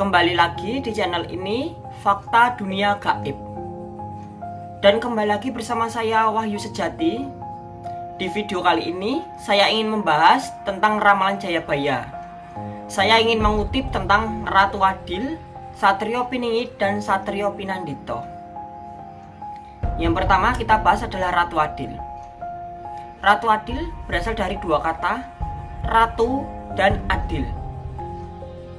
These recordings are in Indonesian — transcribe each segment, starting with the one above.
Kembali lagi di channel ini Fakta Dunia Gaib. Dan kembali lagi bersama saya Wahyu Sejati. Di video kali ini saya ingin membahas tentang ramalan Jayabaya. Saya ingin mengutip tentang Ratu Adil, Satrio Piningit, dan Satrio Pinandito. Yang pertama kita bahas adalah Ratu Adil. Ratu Adil berasal dari dua kata Ratu dan Adil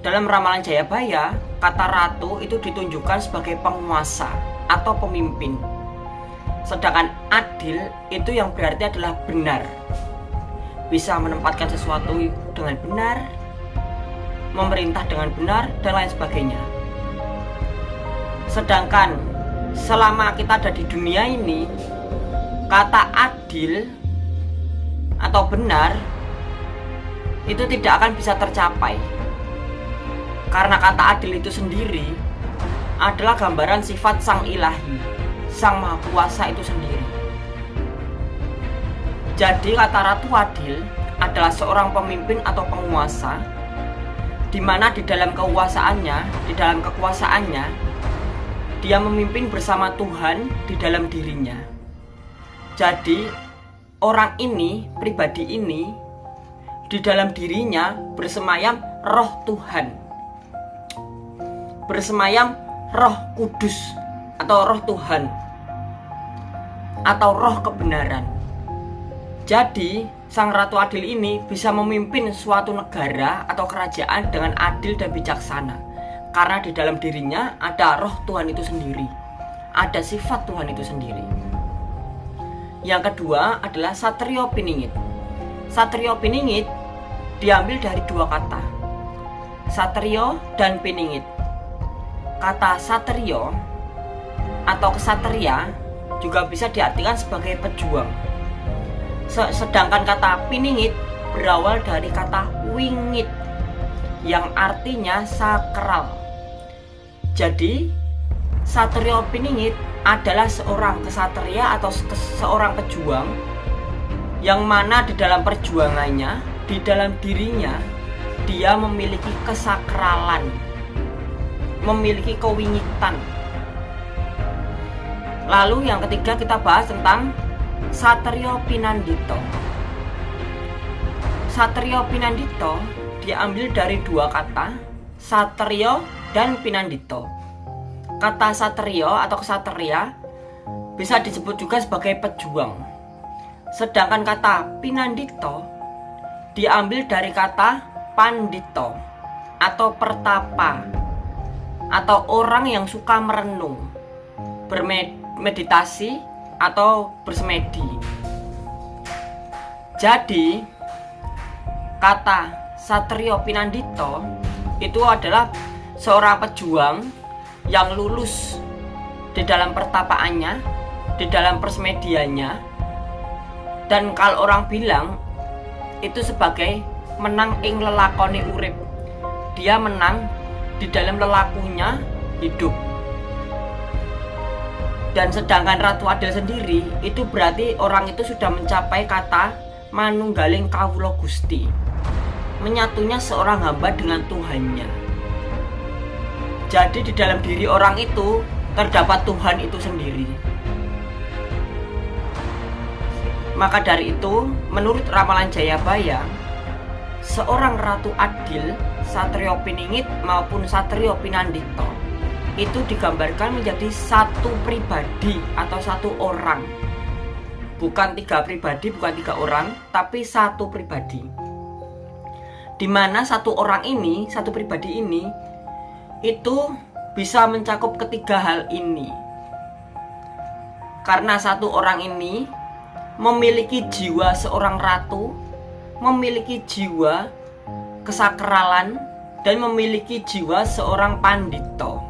dalam ramalan Jayabaya, kata ratu itu ditunjukkan sebagai penguasa atau pemimpin. Sedangkan adil itu yang berarti adalah benar. Bisa menempatkan sesuatu dengan benar, memerintah dengan benar, dan lain sebagainya. Sedangkan selama kita ada di dunia ini, kata adil atau benar itu tidak akan bisa tercapai karena kata adil itu sendiri adalah gambaran sifat sang ilahi, sang maha kuasa itu sendiri. Jadi kata Ratu Adil adalah seorang pemimpin atau penguasa di mana di dalam kekuasaannya, di dalam kekuasaannya dia memimpin bersama Tuhan di dalam dirinya. Jadi orang ini, pribadi ini di dalam dirinya bersemayam roh Tuhan bersemayam roh kudus atau roh Tuhan atau roh kebenaran. Jadi, Sang Ratu Adil ini bisa memimpin suatu negara atau kerajaan dengan adil dan bijaksana. Karena di dalam dirinya ada roh Tuhan itu sendiri. Ada sifat Tuhan itu sendiri. Yang kedua adalah Satrio Piningit. Satrio Piningit diambil dari dua kata. Satrio dan Piningit kata satrio atau kesatria juga bisa diartikan sebagai pejuang. Sedangkan kata piningit berawal dari kata wingit yang artinya sakral. Jadi, satrio piningit adalah seorang kesatria atau seorang pejuang yang mana di dalam perjuangannya, di dalam dirinya, dia memiliki kesakralan memiliki kewingitan. Lalu yang ketiga kita bahas tentang Satrio Pinandito. Satrio Pinandito diambil dari dua kata, Satrio dan Pinandito. Kata Satrio atau kesatria bisa disebut juga sebagai pejuang. Sedangkan kata Pinandito diambil dari kata Pandito atau pertapa atau orang yang suka merenung, bermeditasi atau bersemedi. Jadi, kata Satrio Pinandito itu adalah seorang pejuang yang lulus di dalam pertapaannya, di dalam persemediannya, dan kalau orang bilang itu sebagai menang ing lelakoni urip. Dia menang di dalam lelakunya hidup. Dan sedangkan Ratu Adil sendiri itu berarti orang itu sudah mencapai kata manunggaling kawulo gusti menyatunya seorang hamba dengan Tuhannya. Jadi di dalam diri orang itu terdapat Tuhan itu sendiri. Maka dari itu menurut ramalan Jayabaya seorang Ratu Adil Satrio Piningit maupun Satrio Pinandito itu digambarkan menjadi satu pribadi atau satu orang. Bukan tiga pribadi, bukan tiga orang tapi satu pribadi. Di mana satu orang ini, satu pribadi ini itu bisa mencakup ketiga hal ini. Karena satu orang ini memiliki jiwa seorang ratu memiliki jiwa kesakralan dan memiliki jiwa seorang pandito.